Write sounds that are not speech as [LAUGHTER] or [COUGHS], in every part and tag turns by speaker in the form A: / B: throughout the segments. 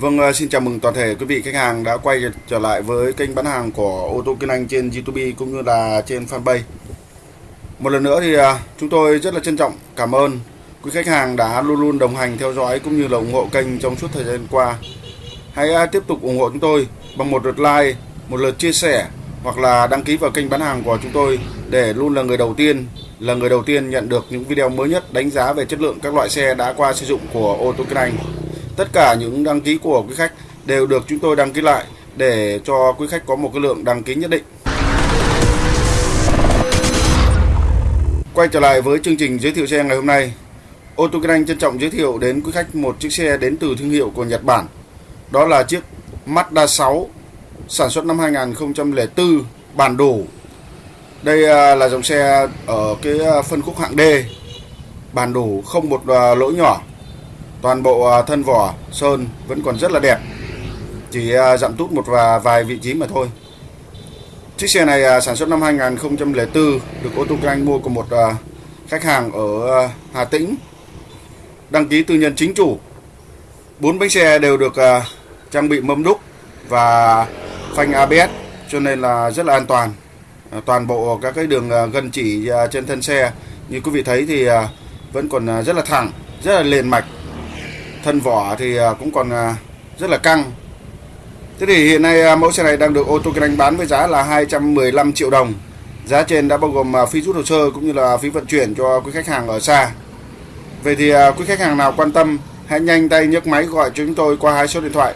A: Vâng, à, xin chào mừng toàn thể quý vị khách hàng đã quay trở lại với kênh bán hàng của ô tô Kiên Anh trên YouTube cũng như là trên fanpage. Một lần nữa thì à, chúng tôi rất là trân trọng cảm ơn quý khách hàng đã luôn luôn đồng hành theo dõi cũng như là ủng hộ kênh trong suốt thời gian qua. Hãy à, tiếp tục ủng hộ chúng tôi bằng một lượt like, một lượt chia sẻ hoặc là đăng ký vào kênh bán hàng của chúng tôi để luôn là người đầu tiên là người đầu tiên nhận được những video mới nhất đánh giá về chất lượng các loại xe đã qua sử dụng của ô tô Kiên Anh. Tất cả những đăng ký của quý khách đều được chúng tôi đăng ký lại để cho quý khách có một cái lượng đăng ký nhất định. Quay trở lại với chương trình giới thiệu xe ngày hôm nay. Ô tô Kinh Anh trân trọng giới thiệu đến quý khách một chiếc xe đến từ thương hiệu của Nhật Bản. Đó là chiếc Mazda 6 sản xuất năm 2004 bản đủ. Đây à, là dòng xe ở cái à, phân khúc hạng D. Bản đủ không một à, lỗi nhỏ toàn bộ à, thân vỏ sơn vẫn còn rất là đẹp. Chỉ giảm dặm tút một và vài vị trí mà thôi. Chiếc xe này à, sản xuất năm 2004 được ô tô anh mua của một khách hàng ở Hà Tĩnh. Đăng ký tư nhân chính chủ. Bốn bánh xe đều được trang bị mâm đúc và phanh ABS cho nên là rất là an toàn. Toàn bộ các cái đường gân chỉ trên thân xe, như quý vị thấy thì vẫn còn rất là thẳng, rất là liền mạch thân vỏ thì à, cũng còn à, rất là căng. Thế thì hiện nay à, mẫu xe này đang được ô tô kinh anh bán với giá là 215 triệu đồng. Giá trên đã bao gồm phí rút hồ sơ cũng như là phí vận chuyển cho quý khách hàng ở xa. Vậy thì quý khách hàng nào quan tâm, hãy nhanh tay nhấc máy gọi cho chúng tôi qua hai số điện thoại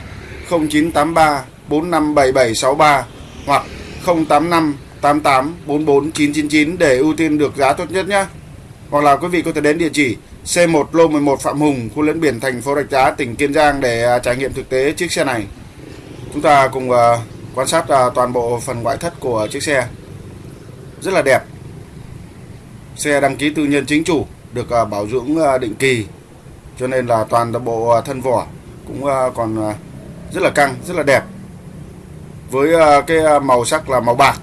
A: 0983 457763 hoặc 085 88 44 999 để ưu tiên được giá tốt nhất nhé. Hoặc là quý vị có thể đến địa chỉ C1 lô 11 Phạm Hùng, khu lẫn biển thành phố Rạch Giá, tỉnh Kiên Giang để à, trải nghiệm thực tế chiếc xe này. Chúng ta cùng à, quan sát à, toàn bộ phần ngoại thất của chiếc xe. Rất là đẹp. Xe đăng ký tư nhân chính chủ, được bảo dưỡng định kỳ. Cho nên là toàn bộ thân vỏ cũng còn rất là căng, rất là đẹp. Với cái màu sắc là màu bạc.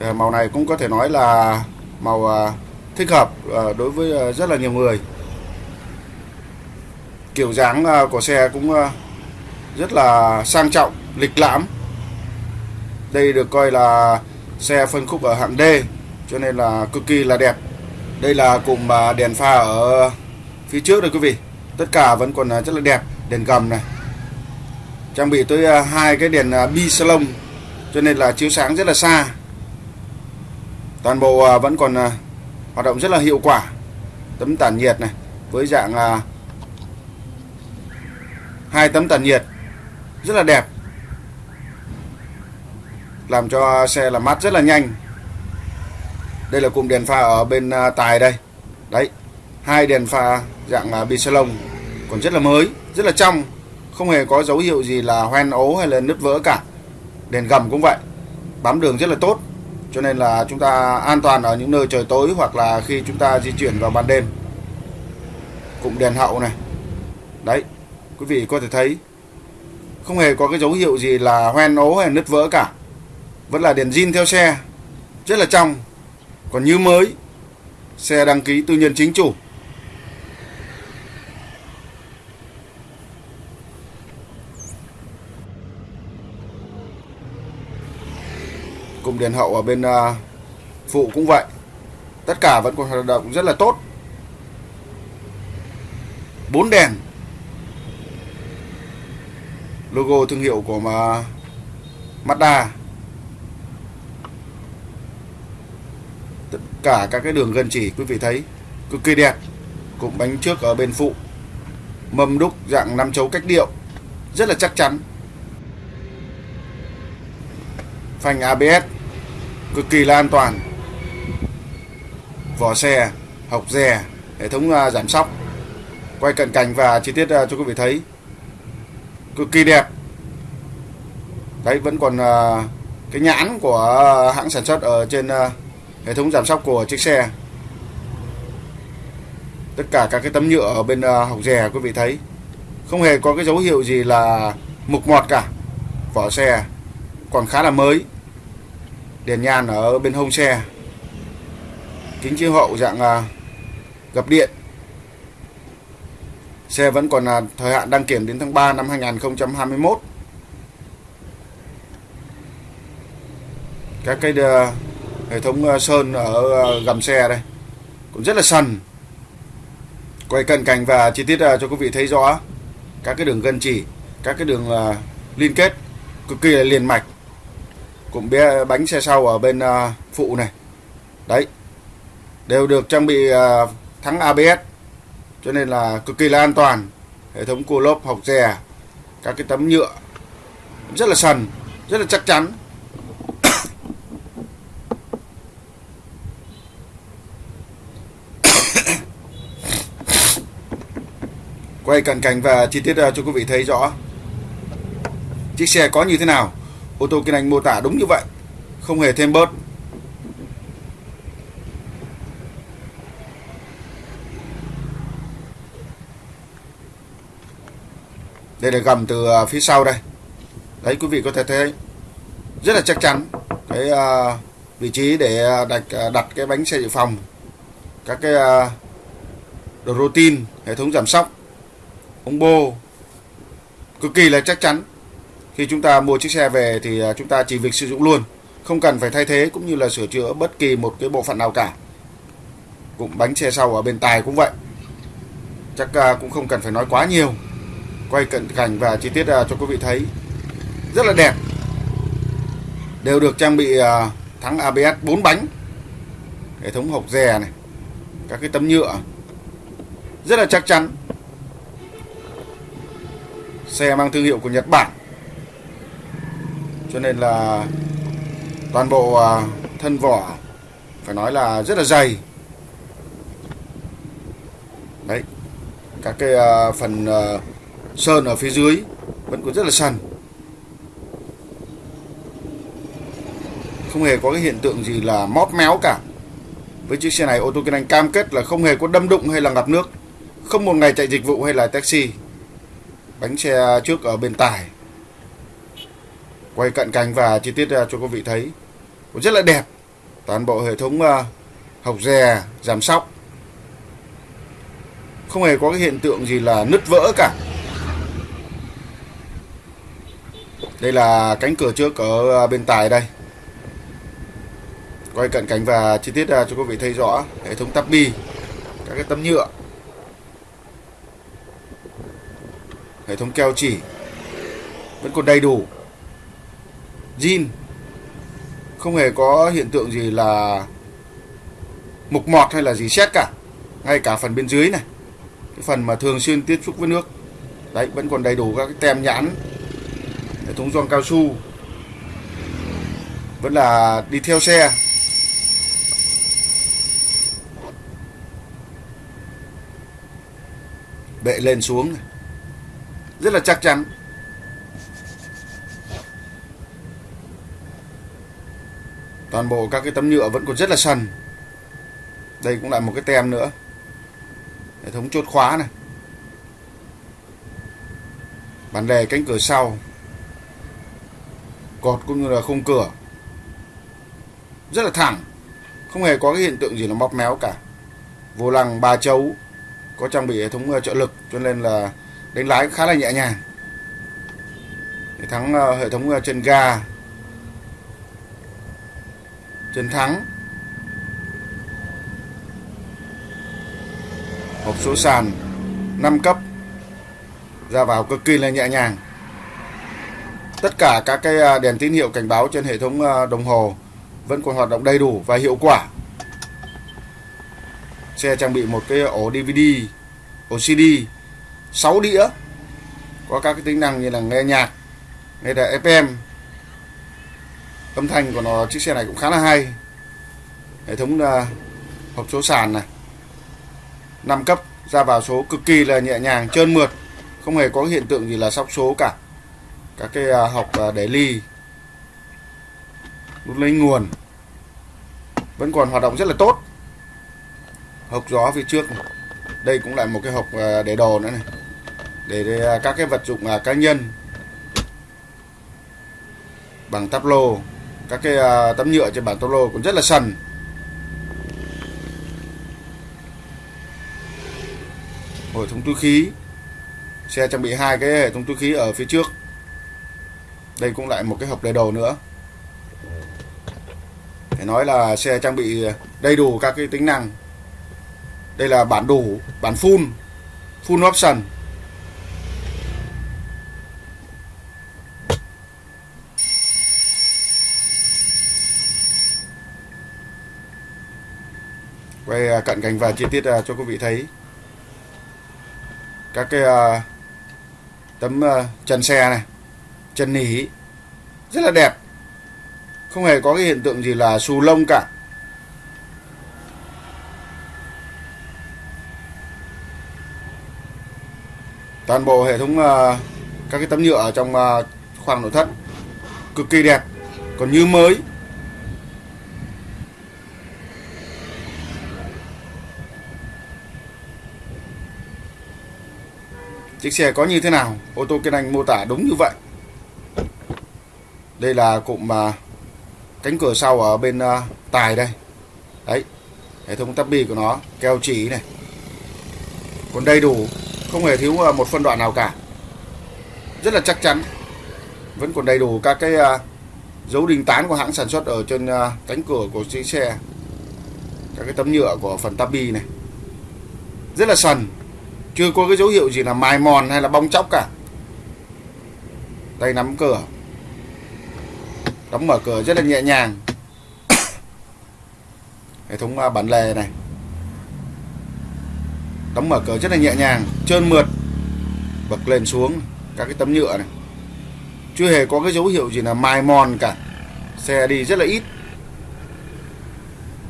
A: Ờ, màu này cũng có thể nói là màu thích hợp à, đối với à, rất là nhiều người. Kiểu dáng à, của xe cũng rất là sang trọng, lịch lãm. Đây được coi là xe phân khúc ở hạng D, cho nên là cực kỳ là đẹp. Đây là cụm đèn pha ở phía trước đây quý vị. Tất cả vẫn còn rất là đẹp, đèn gầm này. Trang bị tới hai cái đèn bi salon, cho nên là chiếu sáng rất là xa. Toàn bộ vẫn còn hoạt động rất là hiệu quả. Tấm tản nhiệt này, với dạng là hai tấm tản nhiệt, rất là đẹp. Làm cho xe là mát rất là nhanh. Đây là cụm đèn pha ở bên à, tài đây. Đấy, hai đèn pha dạng là bi salon còn rất là mới, rất là trong. Không hề có dấu hiệu gì là hoen ố hay là nứt vỡ cả. Đèn gầm cũng vậy, bám đường rất là tốt cho nên là chúng ta an toàn ở những nơi trời tối hoặc là khi chúng ta di chuyển vào ban đêm. Cụm đèn hậu này. Đấy, quý vị có thể thấy, không hề có cái dấu hiệu gì là hoen ố hay nứt vỡ cả. Vẫn là đèn zin theo xe, rất là trong. Còn như mới, xe đăng ký tư nhân chính chủ. Cụm đèn hậu ở bên à, phụ cũng vậy. Tất cả vẫn còn hoạt động rất là tốt. Bốn đèn. Logo thương hiệu của mà Mazda tất cả các cái đường gân chỉ, quý vị thấy, cực kỳ đẹp. Cụm bánh trước ở bên phụ. Mâm đúc dạng năm chấu cách điệu. Rất là chắc chắn. Phanh ABS cực kỳ là an toàn. Vỏ xe, hộc dè, hệ thống à, giảm sóc. Quay cận cảnh và chi tiết à, cho quý vị thấy. Cực kỳ đẹp. Đấy, vẫn còn à, cái nhãn của hãng sản xuất ở trên hệ thống giảm sóc của chiếc xe. Tất cả các cái tấm nhựa ở bên hộc dè, quý vị thấy. Không hề có cái dấu hiệu gì là mục mọt cả. Vỏ xe còn khá là mới đèn nhan ở bên hông xe kính chiếu hậu dạng à, gập điện Xe vẫn còn là thời hạn đăng kiểm đến tháng 3 năm 2021. Các cái à, hệ thống à, sơn ở gầm xe đây cũng rất là sần. Quay cận cảnh và chi tiết cho quý vị thấy rõ các cái đường gân chỉ, các cái đường liên kết cực kỳ là liền mạch cụm bé bánh xe sau ở bên à, phụ này. Đấy. Đều được trang bị à, thắng ABS cho nên là cực kỳ là an toàn. Hệ thống cua lốp học dè, các cái tấm nhựa. Rất là sần, rất là chắc chắn. [COUGHS] Quay cận cảnh và chi tiết à, cho quý vị thấy rõ. Chiếc xe có như thế nào? Ô tô kinh anh mô tả đúng như vậy không hề thêm bớt. Đây là gầm từ à, phía sau đây. Đấy quý vị có thể thấy rất là chắc chắn cái uh, vị trí để à, đặt đặt cái bánh xe dự phòng các cái uh, đồ routine hệ thống giảm sóc ống bô cực kỳ là chắc chắn khi chúng ta mua chiếc xe về thì à, chúng ta chỉ việc sử dụng luôn, không cần phải thay thế cũng như là sửa chữa bất kỳ một cái bộ phận nào cả. Cũng bánh xe sau ở bên tài cũng vậy. Chắc à, cũng không cần phải nói quá nhiều. Quay cận cảnh và chi tiết à, cho quý vị thấy. Rất là đẹp. Đều được trang bị thắng ABS 4 bánh. Hệ thống hộc dè này, các cái tấm nhựa. Rất là chắc chắn. Xe mang thương hiệu của Nhật Bản cho nên là toàn bộ à, thân vỏ, phải nói là rất là dày. Đấy, các cái à, phần à, sơn ở phía dưới vẫn còn rất là sần không hề có cái hiện tượng gì là móp méo cả. Với chiếc xe này, ô tô kinh anh cam kết là không hề có đâm đụng hay là ngập nước. Không một ngày chạy dịch vụ hay là taxi. Bánh xe trước ở bên tải quay cận cảnh và chi tiết à, cho quý vị thấy. Cũng rất là đẹp. Toàn bộ hệ thống à, học dè giảm sóc. Không hề có cái hiện tượng gì là nứt vỡ cả. Đây là cánh cửa trước ở à, bên tài đây. Quay cận cảnh và chi tiết cho quý vị thấy rõ hệ thống tắp bi, các cái tấm nhựa. Hệ thống keo chỉ vẫn còn đầy đủ zin không hề có hiện tượng gì là mục mọt hay là gì xét cả. Ngay cả phần bên dưới này. Cái phần mà thường xuyên tiếp xúc với nước. Đấy, vẫn còn đầy đủ các cái tem nhãn. Hệ thống gioăng cao su. Vẫn là đi theo xe. Bệ lên xuống rất là chắc chắn. Toàn bộ các cái tấm nhựa vẫn còn rất là sần. Đây cũng là một cái tem nữa. Hệ thống chốt khóa này. Bản đề cánh cửa sau. Cột cũng như là khung cửa. Rất là thẳng. Không hề có cái hiện tượng gì là móc méo cả. Vô lăng ba chấu có trang bị hệ thống ờ, trợ lực cho nên là đánh lái khá là nhẹ nhàng. Hệ thống ờ, hệ thống ờ, chân ga chân thắng. Hộp số sàn 5 cấp. Ra vào cực kỳ là nhẹ nhàng. Tất cả các cái à, đèn tín hiệu cảnh báo trên hệ thống à, đồng hồ vẫn còn hoạt động đầy đủ và hiệu quả. Xe trang bị một cái ổ DVD ổ CD 6 đĩa. Có các cái tính năng như là nghe nhạc, nghe đài FM âm thanh của nó chiếc xe này cũng khá là hay. Hệ thống uh, hộp số sàn này. 5 cấp ra vào số cực kỳ là nhẹ nhàng trơn mượt. Không hề có hiện tượng gì là sóc số cả. Các cái à, học à, để ly nút lấy nguồn vẫn còn hoạt động rất là tốt. Hộp gió phía trước này. đây cũng lại một cái hộp à, để đồ nữa này. Để, để các cái vật dụng cá nhân. Bằng tắp lô các cái à, tấm nhựa trên bản tắp lô cũng rất là sần. Hệ thống túi khí. Xe trang bị hai cái hệ thống túi khí ở phía trước. Đây cũng lại một cái hộp đầy đồ nữa. Phải nói là xe trang bị đầy đủ các cái tính năng. Đây là bản đủ, bản full. Full option quay à, cận cảnh và chi tiết à, cho quý vị thấy. Các cái à, tấm chân xe này, chân nỉ, rất là đẹp. Không hề có cái hiện tượng gì là xù lông cả. Toàn bộ hệ thống các cái tấm nhựa ở trong khoang nội thất cực kỳ đẹp. Còn như mới chiếc xe có như thế nào? Ô tô kiên anh mô tả đúng như vậy. Đây là cụm mà cánh cửa sau ở bên uh, tài đây. Đấy hệ thống tắp bi của nó keo chỉ này. Còn đầy đủ không hề thiếu à, một phân đoạn nào cả. Rất là chắc chắn. Vẫn còn đầy đủ các cái uh, dấu đình tán của hãng sản xuất ở trên uh, cánh cửa của chiếc xe. Các cái tấm nhựa của phần tabi này. Rất là sần chưa có cái dấu hiệu gì là mài mòn hay là bong chóc cả. Tay nắm cửa. Đóng mở cửa rất là nhẹ nhàng. [COUGHS] Hệ thống à, bản lề này. Đóng mở cửa rất là nhẹ nhàng, trơn mượt. Bật lên xuống, các cái tấm nhựa này. Chưa hề có cái dấu hiệu gì là mài mòn cả. Xe đi rất là ít.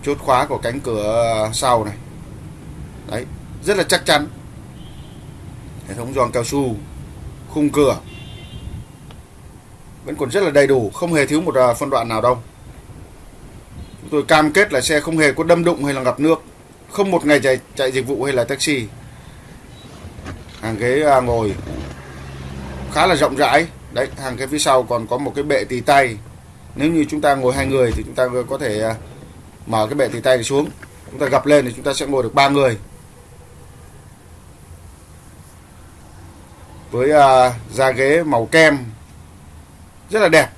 A: Chốt khóa của cánh cửa sau này. Đấy, rất là chắc chắn hệ thống giòn cao su, khung cửa. Vẫn còn rất là đầy đủ, không hề thiếu một à, phân đoạn nào đâu. Chúng tôi cam kết là xe không hề có đâm đụng hay là ngập nước, không một ngày chạy chạy dịch vụ hay là taxi. Hàng ghế à, ngồi, khá là rộng rãi. Đấy, hàng ghế phía sau còn có một cái bệ tì tay. Nếu như chúng ta ngồi hai người thì chúng ta có thể à, mở cái bệ tì tay này xuống. Chúng ta gập lên thì chúng ta sẽ ngồi được ba người. Với uh, da ghế màu kem. Rất là đẹp.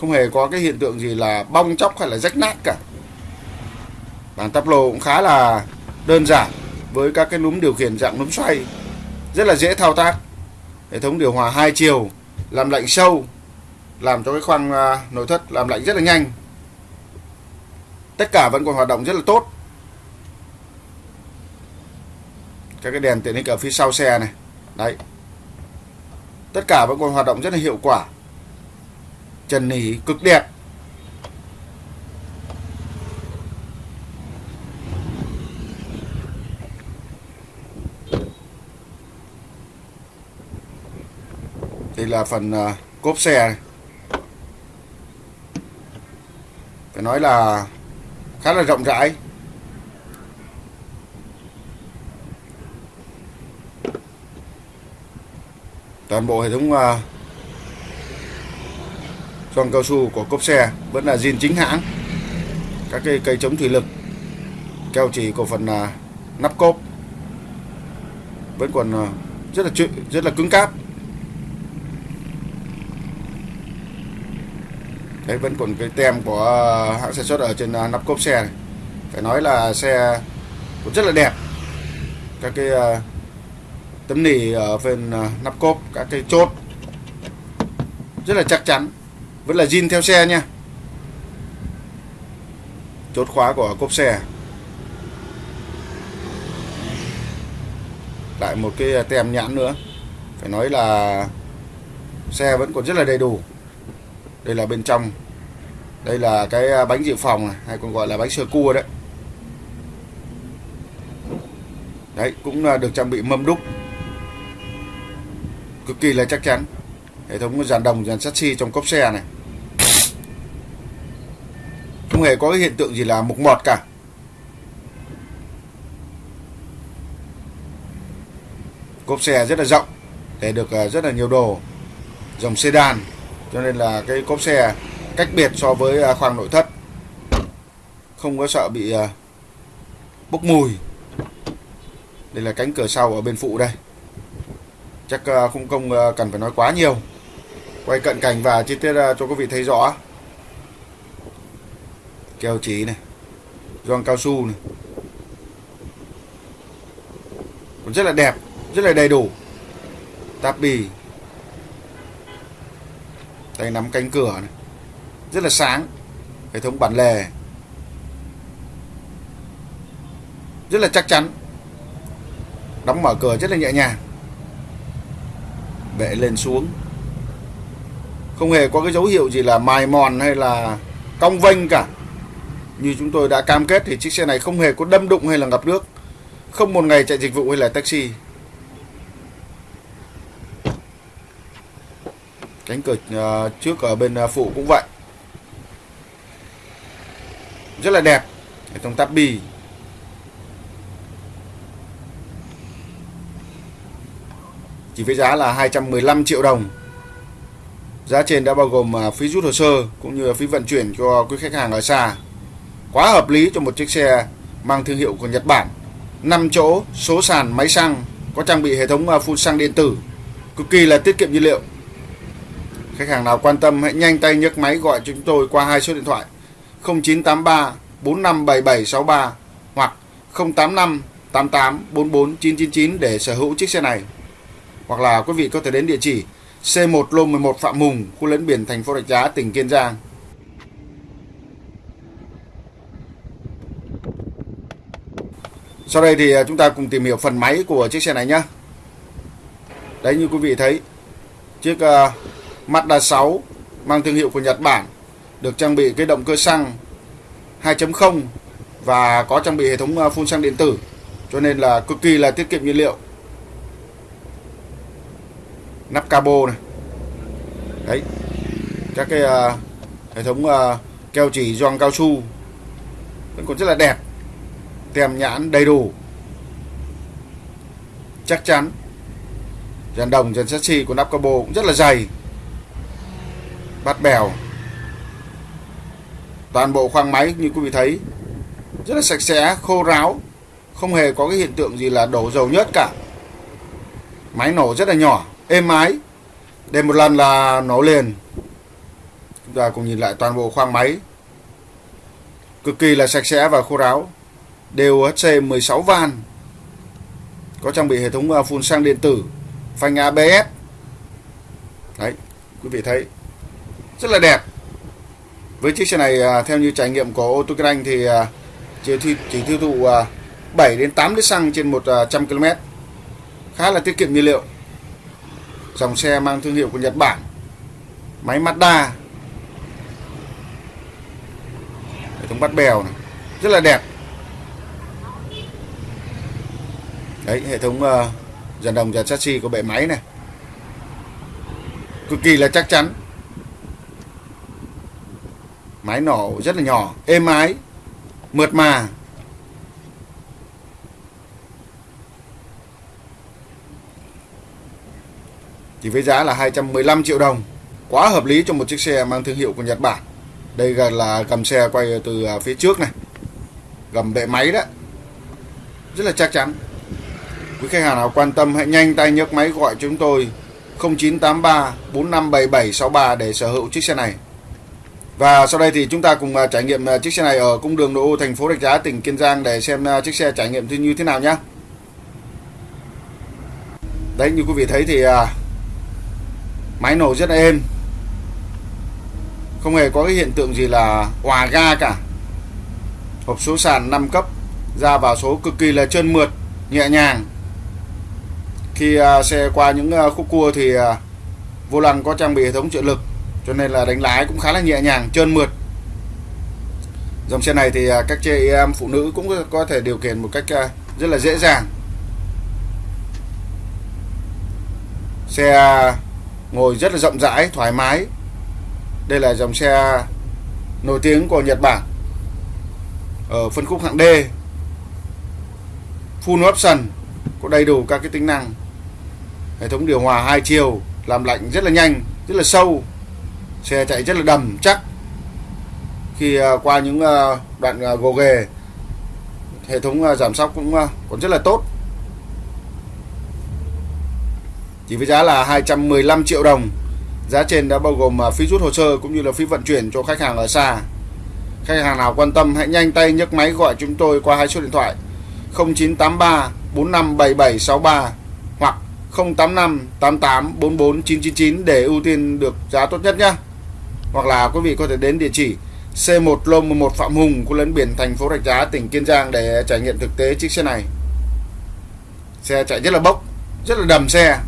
A: Không hề có cái hiện tượng gì là bong chóc hay là rách nát cả. Bản tắp lô cũng khá là đơn giản với các cái núm điều khiển dạng núm xoay. Rất là dễ thao tác. Hệ thống điều hòa hai chiều làm lạnh sâu làm cho cái khoang uh, nội thất làm lạnh rất là nhanh. Tất cả vẫn còn hoạt động rất là tốt. Các cái đèn tiện ích ở phía sau xe này đấy. Tất cả vẫn còn hoạt động rất là hiệu quả. Trần nỉ cực đẹp. Đây là phần uh, cốp xe này. phải nói là khá là rộng rãi. Toàn bộ hệ thống uh, gioăng cao su của cốp xe vẫn là zin chính hãng. Các cây cây chống thủy lực keo chỉ của phần à, nắp cốp vẫn còn à, rất là rất là cứng cáp. Đấy vẫn còn cái tem của hãng sản xuất ở trên nắp cốp xe này. Phải nói là xe cũng rất là đẹp. Các cái tấm nỉ ở phần à, nắp cốp các cái chốt. Rất là chắc chắn. Vẫn là zin theo xe nha. Chốt khóa của cốp xe. Lại một cái à, tem nhãn nữa. Phải nói là xe vẫn còn rất là đầy đủ. Đây là bên trong. Đây là cái à, bánh dự phòng này, hay còn gọi là bánh sơ cua đấy. Đấy cũng được trang bị mâm đúc cực kỳ là chắc chắn. Hệ thống dàn đồng, dàn sắt xi trong cốp xe này. Không hề có cái hiện tượng gì là mục mọt cả. Cốp xe rất là rộng, để được à, rất là nhiều đồ. Dòng sedan, cho nên là cái cốp xe cách biệt so với à, khoang nội thất. Không có sợ bị à, bốc mùi. Đây là cánh cửa sau ở bên phụ đây chắc ờ, không công ờ, cần phải nói quá nhiều. Quay cận cảnh và chi tiết ờ, cho quý vị thấy rõ. Keo chỉ này gioăng cao su này. Còn rất là đẹp, rất là đầy đủ. Táp bì. Tay nắm cánh cửa này. Rất là sáng. Hệ thống bản lề. Rất là chắc chắn. Đóng mở cửa rất là nhẹ nhàng bệ lên xuống. Không hề có cái dấu hiệu gì là mài mòn hay là cong vênh cả. Như chúng tôi đã cam kết thì chiếc xe này không hề có đâm đụng hay là ngập nước. Không một ngày chạy dịch vụ hay là taxi. Cánh cửa ờ, trước ở bên ờ, phụ cũng vậy. Rất là đẹp. Hệ thống bì chỉ với giá là 215 triệu đồng. Giá trên đã bao gồm à, phí rút hồ sơ cũng như phí vận chuyển cho quý khách hàng ở xa. Quá hợp lý cho một chiếc xe mang thương hiệu của Nhật Bản. 5 chỗ, số sàn, máy xăng, có trang bị hệ thống à, phun xăng điện tử. Cực kỳ là tiết kiệm nhiên liệu. Khách hàng nào quan tâm hãy nhanh tay nhấc máy gọi chúng tôi qua hai số điện thoại 0983 457763 hoặc 085 88 44 999 để sở hữu chiếc xe này. Hoặc là quý vị có thể đến địa chỉ C1 Lô 11 Phạm Mùng, khu lấn biển thành phố Rạch Giá, tỉnh Kiên Giang. Sau đây thì à, chúng ta cùng tìm hiểu phần máy của chiếc xe này nhé. Đấy như quý vị thấy, chiếc uh, Mazda 6 mang thương hiệu của Nhật Bản được trang bị cái động cơ xăng 2.0 và có trang bị hệ thống à, phun xăng điện tử cho nên là cực kỳ là tiết kiệm nhiên liệu nắp cabo này. Đấy. Các cái uh, hệ thống uh, keo chỉ gioăng cao su vẫn còn rất là đẹp tem nhãn đầy đủ. Chắc chắn dàn đồng dàn chassis của nắp cabo cũng rất là dày bát bèo. Toàn bộ khoang máy như quý vị thấy rất là sạch sẽ khô ráo không hề có cái hiện tượng gì là đổ dầu nhớt cả. Máy nổ rất là nhỏ êm ái. Để một lần là nổ liền. Chúng ta cùng nhìn lại toàn bộ khoang máy. Cực kỳ là sạch sẽ và khô ráo. Đều HC 16 van. Có trang bị hệ thống à, phun xăng điện tử. Phanh ABS đấy quý vị thấy. Rất là đẹp. Với chiếc xe này à, theo như trải nghiệm của ô tô kinh anh thì à, chỉ, chỉ tiêu thụ 7 đến 8 lít xăng trên 100 km khá là tiết kiệm nhiên liệu dòng xe mang thương hiệu của Nhật Bản. Máy Mazda. Hệ thống bắt bèo này. Rất là đẹp. Đấy hệ thống uh, dàn đồng dàn chassis của bệ máy này. Cực kỳ là chắc chắn. Máy nổ rất là nhỏ êm ái mượt mà. Chỉ với giá là 215 triệu đồng. Quá hợp lý cho một chiếc xe mang thương hiệu của Nhật Bản. Đây là gầm xe quay từ à, phía trước này. Gầm bệ máy đó. Rất là chắc chắn. Quý khách hàng nào quan tâm hãy nhanh tay nhấc máy gọi chúng tôi 0983 457763 để sở hữu chiếc xe này. Và sau đây thì chúng ta cùng à, trải nghiệm à, chiếc xe này ở cung đường nội ô thành phố Rạch Giá, tỉnh Kiên Giang để xem chiếc xe trải nghiệm như thế nào nhé. Đấy, như quý vị thấy thì máy nổ rất là êm. Không hề có cái hiện tượng gì là hòa ga cả. Hộp số sàn 5 cấp ra vào số cực kỳ là trơn mượt, nhẹ nhàng. Khi à, xe qua những à, khúc cua thì à, vô lăng có trang bị hệ thống trợ lực, cho nên là đánh lái cũng khá là nhẹ nhàng, trơn mượt. Dòng xe này thì các chị em phụ nữ cũng có thể điều khiển một cách rất là dễ dàng. Xe ngồi rất là rộng rãi, thoải mái. Đây là dòng xe nổi tiếng của Nhật Bản, ở phân khúc hạng D. Full option, có đầy đủ các cái tính năng. Hệ thống điều hòa hai chiều, làm lạnh rất là nhanh, rất là sâu. Xe chạy rất là đầm chắc. Khi à, qua những à, đoạn à, gồ ghề, hệ thống giảm sóc cũng còn rất là tốt. Chỉ với giá là 215 triệu đồng. Giá trên đã bao gồm à, phí rút hồ sơ cũng như là phí vận chuyển cho khách hàng ở xa. Khách hàng nào quan tâm hãy nhanh tay nhấc máy gọi chúng tôi qua hai số điện thoại 0983 457763 hoặc 085 88 44 999 để ưu tiên được giá tốt nhất nhé. Hoặc là quý vị có thể đến địa chỉ C1 Lô 11 Phạm Hùng, khu lấn biển thành phố Rạch Giá, tỉnh Kiên Giang để trải nghiệm thực tế chiếc xe này. Xe chạy rất là bốc, rất là đầm xe.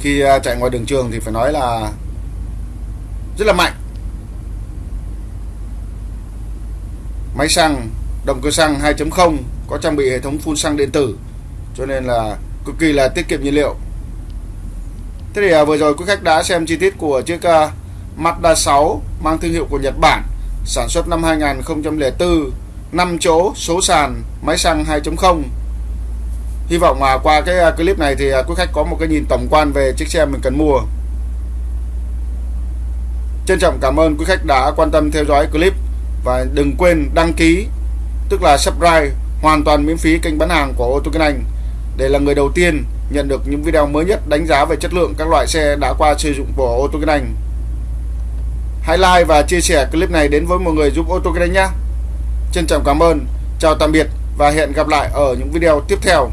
A: Khi à, chạy ngoài đường trường thì phải nói là rất là mạnh. Máy xăng, động cơ xăng 2.0 có trang bị hệ thống phun xăng điện tử cho nên là cực kỳ là tiết kiệm nhiên liệu. Thế thì à, vừa rồi quý khách đã xem chi tiết của chiếc à, Mazda 6 mang thương hiệu của Nhật Bản, sản xuất năm 2004, 5 chỗ, số sàn, máy xăng 2.0. Hy vọng mà qua cái à, clip này thì à, quý khách có một cái nhìn tổng quan về chiếc xe mình cần mua. Trân trọng cảm ơn quý khách đã quan tâm theo dõi clip và đừng quên đăng ký tức là subscribe hoàn toàn miễn phí kênh bán hàng của ô tô Kinh Anh để là người đầu tiên nhận được những video mới nhất đánh giá về chất lượng các loại xe đã qua sử dụng của ô tô Kinh Anh. Hãy like và chia sẻ clip này đến với mọi người giúp ô tô Kinh Anh nhé. Trân trọng cảm ơn, chào tạm biệt và hẹn gặp lại ở những video tiếp theo.